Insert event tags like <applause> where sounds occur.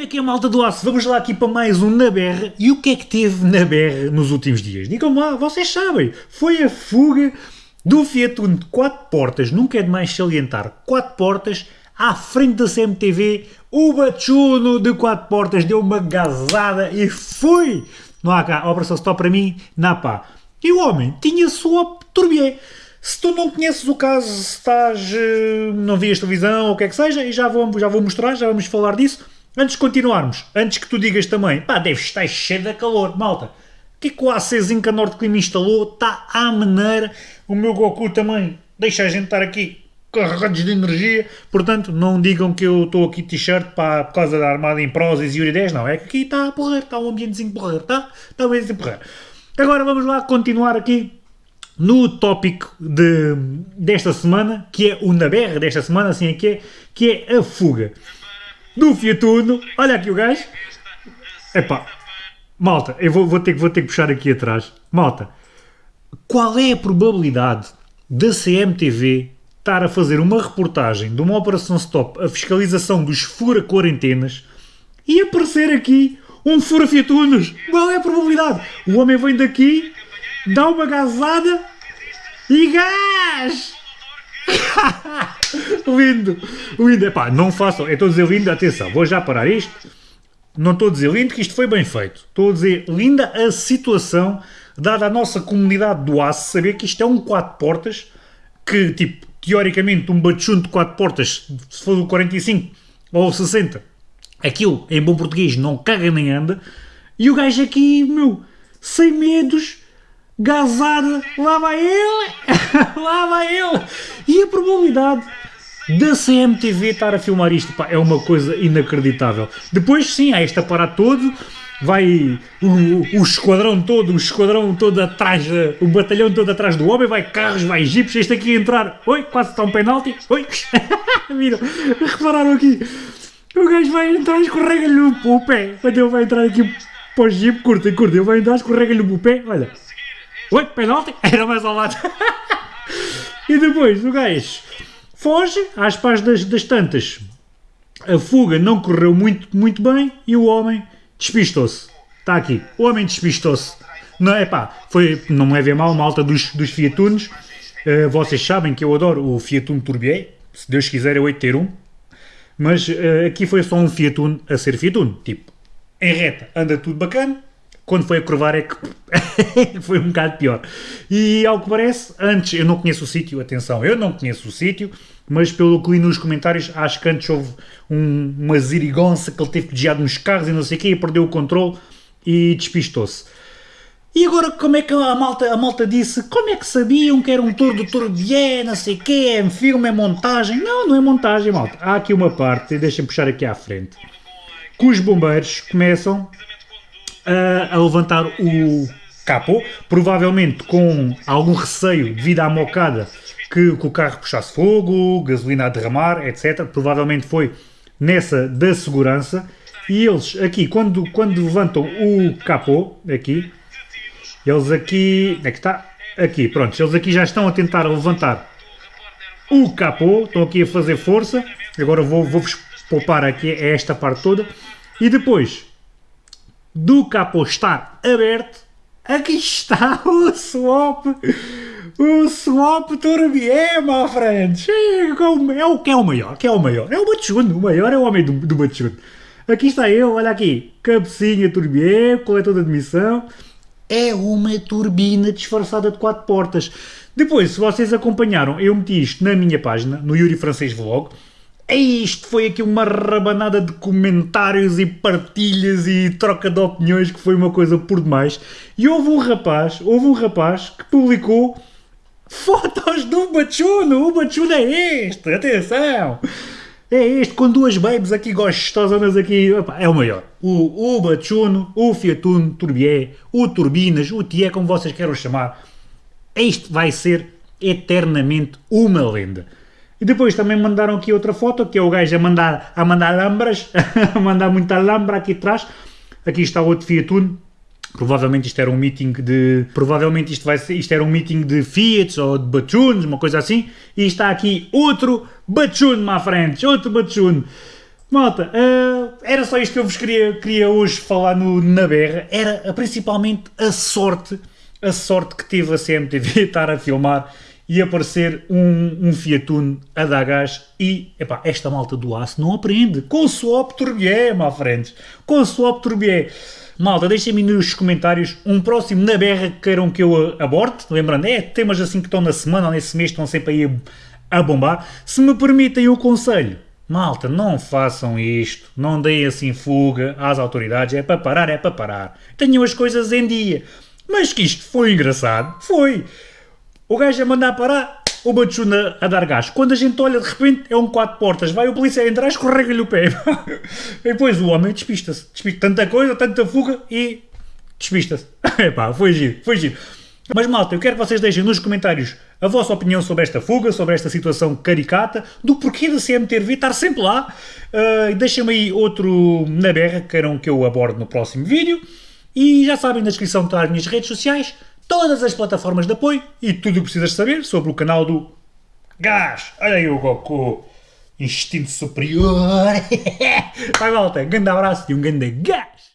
Como é que é, malta do aço? Vamos lá aqui para mais um Na Berra. E o que é que teve na Berra nos últimos dias? Digam lá, vocês sabem. Foi a fuga do Fiat Uno de 4 portas, nunca é demais salientar, 4 portas, à frente da CMTV, o Bachuno de 4 portas deu uma gazada e foi! Não há cá, operação stop para mim, na pá. E o homem tinha sua turbié. Se tu não conheces o caso, se estás, eh, não vias televisão ou o que é que seja, e já vou, já vou mostrar, já vamos falar disso. Antes de continuarmos, antes que tu digas também, pá, deve estar cheio de calor, malta. O que é que o ACzinho que a Clima instalou? Está à maneira. O meu Goku também deixa a gente estar aqui carregados de energia. Portanto, não digam que eu estou aqui t-shirt por causa da armada em Prozis e Uri 10, não. É que aqui está a porrer, está um ambientezinho porrer, está? Está um ambientezinho porrer. Agora vamos lá continuar aqui no tópico de, desta semana, que é o na desta semana, assim é que é, que é a fuga do Fiat Uno. Olha aqui o gajo. Epá, malta, eu vou, vou, ter, vou ter que puxar aqui atrás. Malta, qual é a probabilidade da CMTV estar a fazer uma reportagem de uma operação stop, a fiscalização dos fura-quarentenas, e aparecer aqui um fura-Fiat Unos? Qual é a probabilidade? O homem vem daqui, dá uma gazada e gás! <laughs> lindo, lindo. Epá, não façam, estou a dizer lindo, atenção, vou já parar isto. Não estou a dizer lindo que isto foi bem feito. Estou a dizer linda a situação, dada a nossa comunidade do aço, saber que isto é um 4 portas, que tipo, teoricamente um bachunto de 4 portas, se for do 45 ou 60, aquilo em bom português não caga nem anda, e o gajo aqui, meu, sem medos, gazada, lá vai ele, <laughs> lá vai ele. E a probabilidade da CMTV estar a filmar isto, pá, é uma coisa inacreditável. Depois sim, há este aparato todo, vai o, o esquadrão todo, o esquadrão todo atrás, o batalhão todo atrás do homem, vai carros, vai jipes, este aqui a entrar, oi, quase está um penalti, oi, <laughs> viram, repararam aqui, o gajo vai entrar, escorrega-lhe o pé, quando ele vai entrar aqui para o jipe, curta, curta, ele vai entrar, escorrega-lhe o pé, olha, Oi, penalti? <laughs> Era mais ao lado. e depois o gajo foge, às pás das, das tantas. A fuga não correu muito, muito bem e o homem despistou-se. Está aqui. O homem despistou-se. Não, é pá, foi, não me levem mal, malta dos, dos Fiatunos. Uh, vocês sabem que eu adoro o Fiat Uno Turbier. Se Deus quiser, eu hei ter um. Mas uh, aqui foi só um Fiat Uno a ser Fiat Uno. Tipo, em reta anda tudo bacana quando foi a curvar é que <laughs> foi um bocado pior. E ao que parece, antes, eu não conheço o sítio, atenção, eu não conheço o sítio, mas pelo que li nos comentários, acho que antes houve um, uma zirigonça que ele teve desviar nos carros e não sei o quê, e perdeu o controle e despistou-se. E agora como é que a malta, a malta disse, como é que sabiam que era um tour do Tourbier, não sei o quê, é filme, é montagem? Não, não é montagem, malta. Há aqui uma parte, deixem-me puxar aqui à frente, que os bombeiros começam a, a levantar o capô, provavelmente com algum receio devido à mocada que, que, o carro puxasse fogo, gasolina a derramar, etc. Provavelmente foi nessa da segurança. E eles aqui, quando, quando levantam o capô, aqui, eles aqui, é que está? Aqui, pronto, eles aqui já estão a tentar levantar o capô, estão aqui a fazer força, agora vou-vos vou poupar aqui esta parte toda, e depois do capô estar aberto, aqui está <laughs> o swap, o swap Turbier, my friends. É o que é o maior, que é o maior, é o Bachuno, o maior é o homem do, do. Aqui está ele, olha aqui, cabecinha Turbier, coletor de admissão, é uma turbina disfarçada de quatro portas. Depois, se vocês acompanharam, eu meti isto na minha página, no Yuri Francês Vlog, isto foi aqui uma rabanada de comentários e partilhas e troca de opiniões que foi uma coisa por demais. E houve um rapaz, houve um rapaz que publicou fotos do Bachuno. O Bachuno é este, atenção! É este, com duas babes aqui gostosas aqui, opa, é o maior. O, o Bachuno, o Fiatuno, Turbier, o Turbinas, o Tié, como vocês queiram chamar. Este vai ser eternamente uma lenda. E depois também mandaram aqui outra foto, que é o gajo a mandar, a mandar lambras, <laughs> a mandar muita lambra aqui atrás. Aqui está outro Fiat Uno. Provavelmente isto era um meeting de... Provavelmente isto, vai ser, isto era um meeting de Fiat ou de Bachuns, uma coisa assim. E está aqui outro Bachun, my friends, outro Bachun. Malta, uh, era só isto que eu vos queria, queria hoje falar no, na berra. Era principalmente a sorte, a sorte que teve a CMTV <laughs> estar a filmar e aparecer um, um Fiat Uno a dar gás e, epá, esta malta do aço não aprende. Com o swap turbié, má frente. Com o swap turbié. Malta, deixem-me nos comentários um próximo na berra que queiram que eu aborde. Lembrando, é temas assim que estão na semana ou nesse mês estão sempre aí a bombar. Se me permitem o conselho, malta, não façam isto, não deem assim fuga às autoridades, é para parar, é para parar. Tenham as coisas em dia. Mas que isto foi engraçado, foi. O gajo a mandar parar, o Batchuna a dar gás. Quando a gente olha, de repente, é um quatro portas. Vai o polícia entrar, escorrega-lhe o pé. <laughs> e depois o homem despista-se. Despista tanta coisa, tanta fuga e despista-se. <laughs> Epá, foi giro, foi giro. Mas malta, eu quero que vocês deixem nos comentários a vossa opinião sobre esta fuga, sobre esta situação caricata, do porquê da CMTV estar sempre lá. Uh, Deixem-me aí outro na berra que queiram que eu aborde no próximo vídeo. E já sabem, na descrição estão as minhas redes sociais todas as plataformas de apoio e tudo o que precisas saber sobre o canal do Gás. Olha aí o Goku. Instinto superior. <laughs> Vai, volta. Grande abraço e um grande gás.